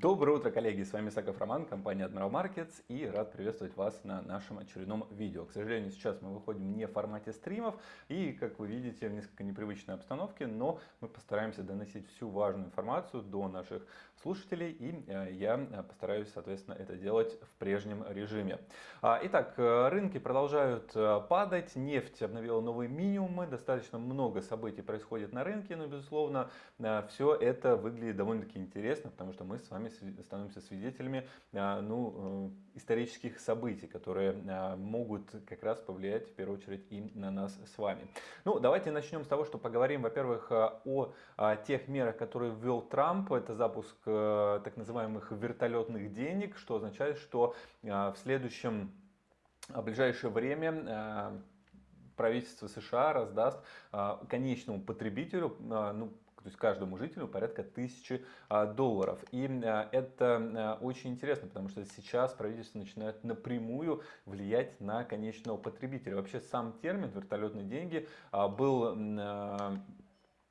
Доброе утро, коллеги! С вами Саков Роман, компания Admiral Markets и рад приветствовать вас на нашем очередном видео. К сожалению, сейчас мы выходим не в формате стримов и, как вы видите, в несколько непривычной обстановке, но мы постараемся доносить всю важную информацию до наших слушателей и э, я постараюсь, соответственно, это делать в прежнем режиме. А, итак, э, рынки продолжают э, падать, нефть обновила новые минимумы, достаточно много событий происходит на рынке, но, безусловно, все это выглядит довольно-таки интересно, потому что мы с вами становимся свидетелями а, ну, э, исторических событий, которые а, могут как раз повлиять в первую очередь и на нас с вами. Ну, давайте начнем с того, что поговорим, во-первых, а, о тех мерах, которые ввел Трамп. Это запуск э, так называемых вертолетных денег, что означает, что в следующем в ближайшее время правительство США раздаст конечному потребителю ну, то есть каждому жителю порядка тысячи а, долларов. И а, это а, очень интересно, потому что сейчас правительство начинает напрямую влиять на конечного потребителя. Вообще сам термин вертолетные деньги был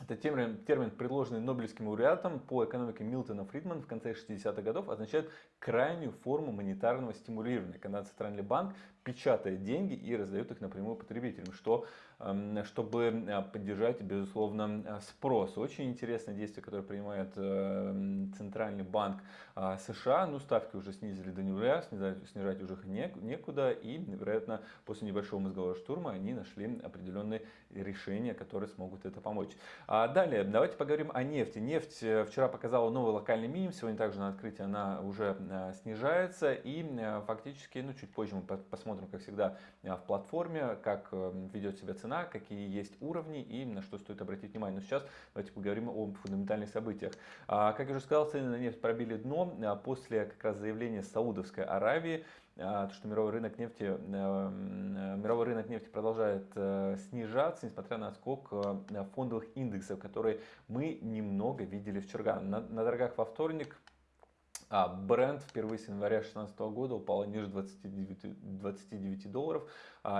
это термин, термин, предложенный Нобелевским лауреатом по экономике Милтона Фридман в конце 60-х годов, означает крайнюю форму монетарного стимулирования, когда Центральный банк печатает деньги и раздает их напрямую потребителям, что, эм, чтобы э, поддержать, безусловно, э, спрос. Очень интересное действие, которое принимает э, Центральный банк США. Ну, ставки уже снизили до нуля, снижать, снижать уже некуда, и, вероятно, после небольшого мозгового штурма они нашли определенные решения, которые смогут это помочь. А далее, давайте поговорим о нефти. Нефть вчера показала новый локальный минимум, сегодня также на открытии она уже снижается, и фактически, ну, чуть позже мы посмотрим, посмотрим, как всегда, э, в платформе, как э, ведет себя цена, какие есть уровни и на что стоит обратить внимание. Но сейчас давайте поговорим о фундаментальных событиях. А, как я уже сказал, цены на нефть пробили дно а, после как раз заявления Саудовской Аравии, а, что мировой рынок нефти, э, мировой рынок нефти продолжает снижаться, несмотря на скок фондовых индексов, которые мы немного видели вчера. На, на торгах во вторник а бренд впервые с января 2016 года упал ниже 29, 29 долларов,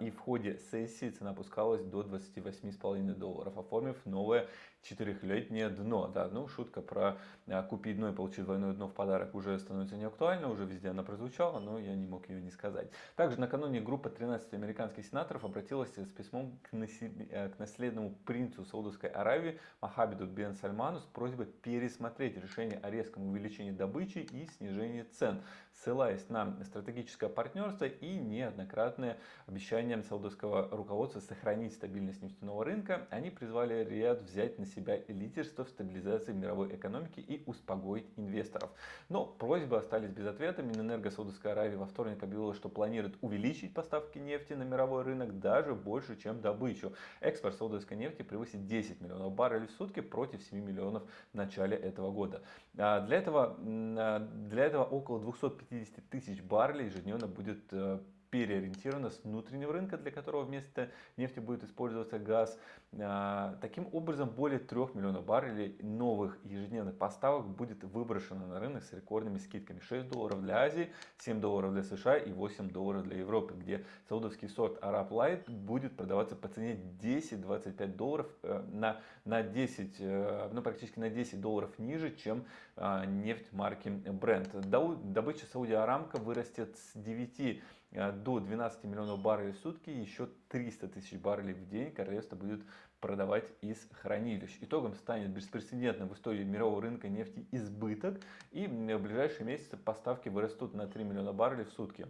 и в ходе сессии цена опускалась до 28,5 долларов, оформив новое четырехлетнее дно. Да, ну, шутка про а, купить дно и получить двойное дно в подарок уже становится не актуальна, уже везде она прозвучала, но я не мог ее не сказать. Также накануне группа 13 американских сенаторов обратилась с письмом к, э, к наследному принцу Саудовской Аравии Махабиду бен Сальману с просьбой пересмотреть решение о резком увеличении добычи и снижении цен, ссылаясь на стратегическое партнерство и неоднократные обещания саудовского руководства сохранить стабильность нефтяного рынка, они призвали Риад взять на себя лидерство в стабилизации мировой экономики и успокоить инвесторов. Но просьбы остались без ответа. Минэнерго Саудовской Аравии во вторник объявила, что планирует увеличить поставки нефти на мировой рынок даже больше, чем добычу. Экспорт саудовской нефти превысит 10 миллионов баррелей в сутки против 7 миллионов в начале этого года. А для этого для этого около 250 тысяч баррелей ежедневно будет э, переориентирована с внутреннего рынка, для которого вместо нефти будет использоваться газ. А, таким образом, более 3 миллионов баррелей новых ежедневных поставок будет выброшено на рынок с рекордными скидками. 6 долларов для Азии, 7 долларов для США и 8 долларов для Европы, где саудовский сорт Arab Light будет продаваться по цене 10-25 долларов э, на, на 10, э, ну практически на 10 долларов ниже, чем а, нефть марки Brent. Добыча Сауди Арамка вырастет с 9 Э, до 12 миллионов баррелей в сутки, еще 300 тысяч баррелей в день королевство будет продавать из хранилищ. Итогом станет беспрецедентным в истории мирового рынка нефти избыток, и в ближайшие месяцы поставки вырастут на 3 миллиона баррелей в сутки.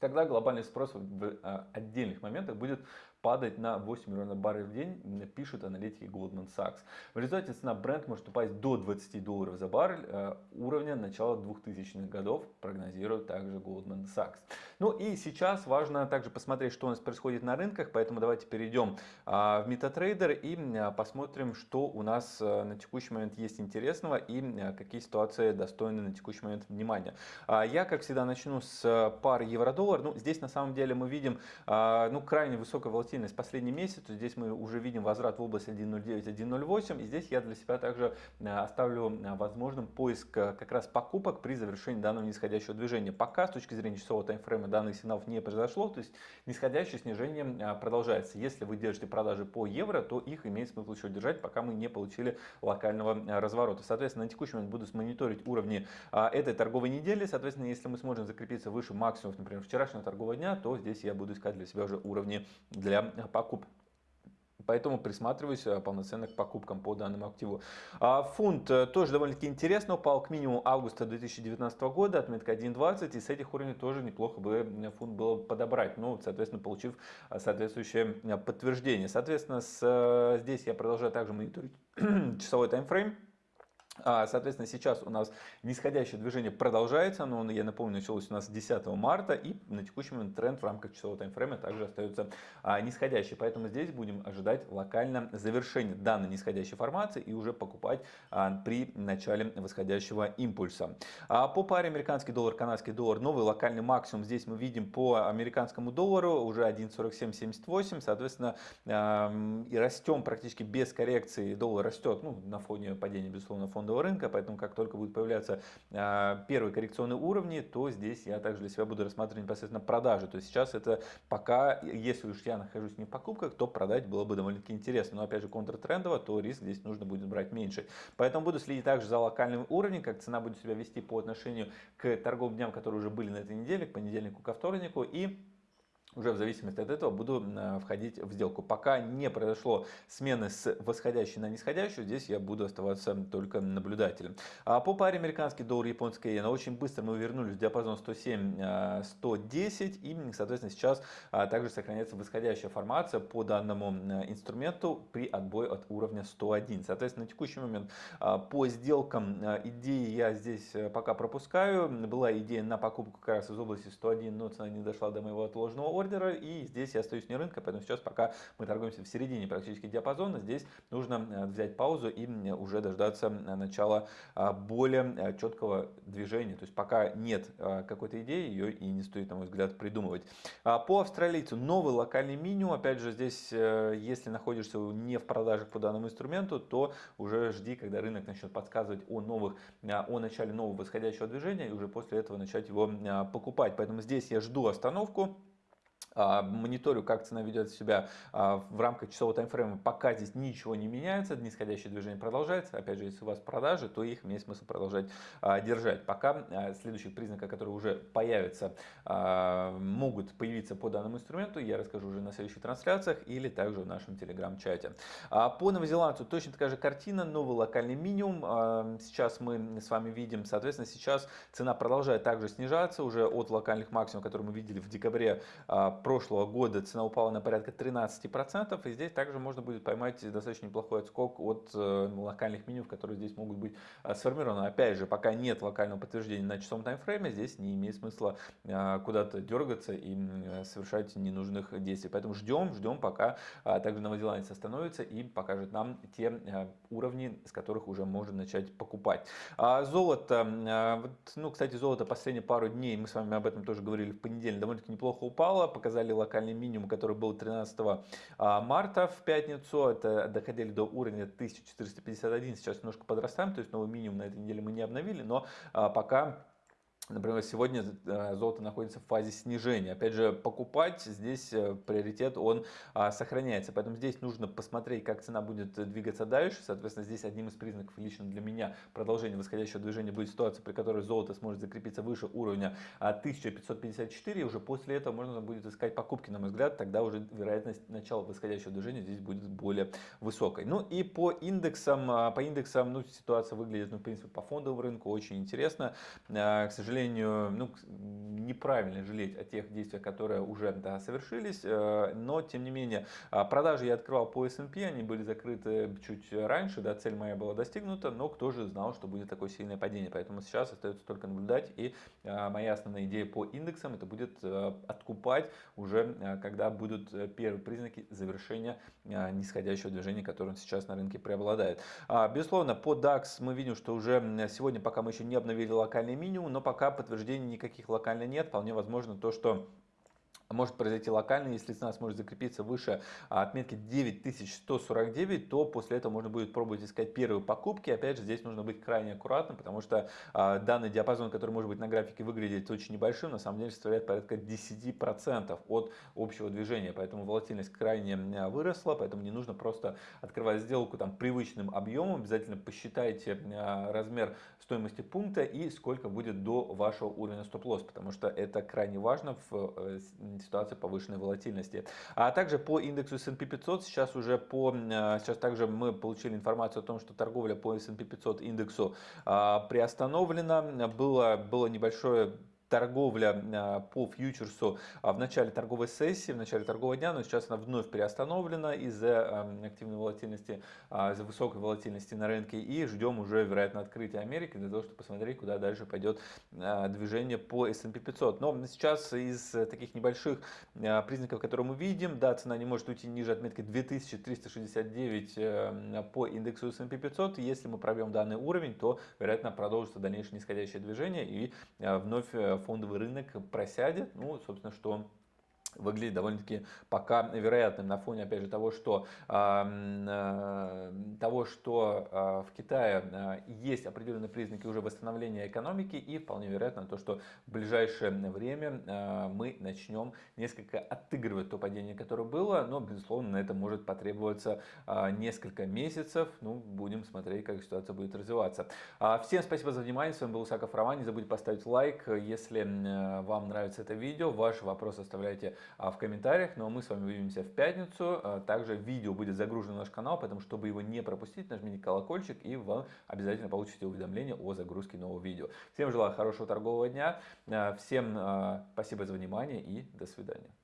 Тогда глобальный спрос в э, отдельных моментах будет падать на 8 миллионов баррелей в день, пишут аналитики Goldman Sachs. В результате цена Brent может упасть до 20 долларов за баррель э, уровня начала 2000-х годов, прогнозирует также Goldman Sachs. Ну и сейчас важно также посмотреть, что у нас происходит на рынках, поэтому давайте перейдем а, в MetaTrader и а, посмотрим, что у нас э, на текущий момент есть интересного и а, какие ситуации достойны на текущий момент внимания. Я, как всегда, начну с пары евро-доллар. Ну, здесь на самом деле мы видим ну, крайне высокую волатильность волатильность последний месяц, то здесь мы уже видим возврат в область 1.09, 1.08. И здесь я для себя также оставлю возможным поиск как раз покупок при завершении данного нисходящего движения. Пока с точки зрения часового таймфрейма данных сигналов не произошло, то есть нисходящее снижение продолжается. Если вы держите продажи по евро, то их имеет смысл еще держать, пока мы не получили локального разворота. Соответственно, на текущий момент буду мониторить уровни этой торговой недели. Соответственно, если мы сможем закрепиться выше максимумов, например, вчерашнего торгового дня, то здесь я буду искать для себя уже уровни для покупки. Поэтому присматриваюсь э, полноценно к покупкам по данному активу. А фунт э, тоже довольно-таки интересно упал к минимуму августа 2019 года, отметка 1.20, и с этих уровней тоже неплохо бы фунт было подобрать, ну, соответственно, получив э, соответствующее подтверждение. Соответственно, с, здесь я продолжаю также мониторить часовой таймфрейм. А, соответственно, сейчас у нас нисходящее движение продолжается, но, я напомню, началось у нас 10 марта, и на текущий момент тренд в рамках часового таймфрейма также остается а, нисходящий. Поэтому здесь будем ожидать локально завершения данной нисходящей формации и уже покупать а, при начале восходящего импульса. По паре американский доллар, канадский доллар, новый локальный максимум здесь мы видим по американскому доллару уже 1.4778, соответственно, и растем практически без коррекции, доллар растет, ну, на фоне падения, безусловно, фона фондового рынка, поэтому как только будут появляться а, первые коррекционные уровни, то здесь я также для себя буду рассматривать непосредственно продажи. То есть сейчас это пока, если уж я нахожусь не в покупках, то продать было бы довольно-таки интересно. Но опять же контртрендово, то риск здесь нужно будет брать меньше. Поэтому буду следить также за локальным уровнем, как цена будет себя вести по отношению к торговым дням, которые уже были на этой неделе, к понедельнику, ко вторнику. И уже в зависимости от этого буду э, входить в сделку. Пока не произошло смены с восходящей на нисходящую, здесь я буду оставаться только наблюдателем. А по паре американский доллар, японская иена, очень быстро мы вернулись в диапазон 107-110 э, и, соответственно, сейчас а, также сохраняется восходящая формация по данному э, инструменту при отбое от уровня 101. Соответственно, на текущий момент а, по сделкам идеи я здесь пока пропускаю. Была идея на покупку как раз из области 101, но цена не дошла до моего отложенного ордера, и здесь я остаюсь вне рынка, поэтому сейчас пока мы торгуемся в середине практически диапазона, здесь нужно э, взять паузу и уже дождаться э, начала а, более э, четкого движения, то есть пока нет какой-то идеи, ее и не стоит, на мой взгляд, придумывать. А, по австралийцу новый локальный минимум, опять же, здесь, если находишься не в продажах по данному инструменту, то уже жди, когда рынок начнет подсказывать о новых, о начале нового восходящего движения, и уже после этого начать его покупать. Поэтому здесь я жду остановку. А, мониторю, как цена ведет себя а, в рамках часового таймфрейма, пока здесь ничего не меняется, нисходящее движение продолжается. Опять же, если у вас продажи, то их имеет смысл продолжать а, держать. Пока следующих признаков, которые уже появятся, могут появиться по данному инструменту, я расскажу уже на следующих трансляциях или также в нашем телеграм-чате. По новозеландцу точно такая же картина, новый локальный минимум. Сейчас мы с вами видим, соответственно, сейчас цена продолжает также снижаться уже от локальных максимумов, которые мы видели в декабре прошлого года цена упала на порядка 13%, и здесь также можно будет поймать достаточно неплохой отскок от э, локальных минимумов, которые здесь могут быть э, сформированы. Опять же, пока нет локального подтверждения на часовом таймфрейме, здесь не имеет смысла э, куда-то дергаться и совершать ненужных действий. Поэтому ждем, ждем, пока также новозеландец остановится и покажет нам те уровни, с которых уже можно начать покупать. А золото, ну, кстати, золото последние пару дней, мы с вами об этом тоже говорили в понедельник, довольно-таки неплохо упало, показали локальный минимум, который был 13 а, марта в пятницу. Это доходили до уровня 1451. Сейчас немножко подрастаем, то есть новый минимум на этой неделе мы не обновили, но а, пока Например, сегодня э, золото находится в фазе снижения. Опять же, покупать здесь э, приоритет, он а, сохраняется. Поэтому здесь нужно посмотреть, как цена будет двигаться дальше. Соответственно, здесь одним из признаков лично для меня продолжения восходящего движения будет ситуация, при которой золото сможет закрепиться выше уровня 1554. И уже после этого можно будет искать покупки, на мой взгляд. Тогда уже вероятность начала восходящего движения здесь будет более высокой. Ну и по индексам, а, по индексам ну, ситуация выглядит, ну, в принципе, по фондовому рынку очень интересно. А, к сожалению, сожалению, ну, неправильно жалеть о тех действиях, которые уже да, совершились, э, но тем не менее а, продажи я открывал по S&P, они были закрыты чуть раньше, да, цель моя была достигнута, но кто же знал, что будет такое сильное падение, поэтому сейчас остается только наблюдать и а, моя основная идея по индексам это будет э, откупать уже, э, когда будут первые признаки завершения нисходящего движения, которое сейчас на рынке преобладает. А, безусловно, по DAX мы видим, что уже сегодня, пока мы еще не обновили локальный минимум, но пока подтверждений никаких локально нет. Вполне возможно то, что может произойти локально, если цена сможет закрепиться выше а, отметки 9149, то после этого можно будет пробовать искать первые покупки. Опять же, здесь нужно быть крайне аккуратным, потому что а, данный диапазон, который может быть на графике выглядеть очень небольшим, на самом деле составляет порядка 10% от общего движения. Поэтому волатильность крайне а, выросла, поэтому не нужно просто открывать сделку там привычным объемом. Обязательно посчитайте размер стоимости пункта и сколько будет до вашего уровня стоп-лосс, потому что это крайне важно в ситуации повышенной волатильности. А также по индексу S&P 500 сейчас уже по, э, сейчас также мы получили информацию о том, что торговля по S&P 500 индексу а, приостановлена. Было, было небольшое торговля а, по фьючерсу а, в начале торговой сессии, в начале торгового дня, но сейчас она вновь приостановлена из-за активной волатильности, а, из-за высокой волатильности на рынке и ждем уже, вероятно, открытия Америки для того, чтобы посмотреть, куда дальше пойдет движение по S&P 500. Но сейчас из таких небольших признаков, которые мы видим, да, цена не может уйти ниже отметки 2369 э, по индексу S&P 500. Если мы пробьем данный уровень, то, вероятно, продолжится дальнейшее нисходящее движение и вновь э, фондовый рынок просядет, ну, собственно, что выглядит довольно-таки пока вероятным на фоне, опять же, того, что, э, того, что э, в Китае э, есть определенные признаки уже восстановления экономики и вполне вероятно то, что в ближайшее время э, мы начнем несколько отыгрывать то падение, которое было, но, безусловно, на это может потребоваться э, несколько месяцев, ну, будем смотреть, как ситуация будет развиваться. Э, всем спасибо за внимание, с вами был Усаков Роман, не забудьте поставить лайк, если э, вам нравится это видео, ваши вопросы оставляйте в комментариях. Ну а мы с вами увидимся в пятницу. А, также видео будет загружено на наш канал, поэтому чтобы его не пропустить, нажмите колокольчик и вы обязательно получите уведомление о загрузке нового видео. Всем желаю хорошего торгового дня. А, всем спасибо за внимание и до свидания.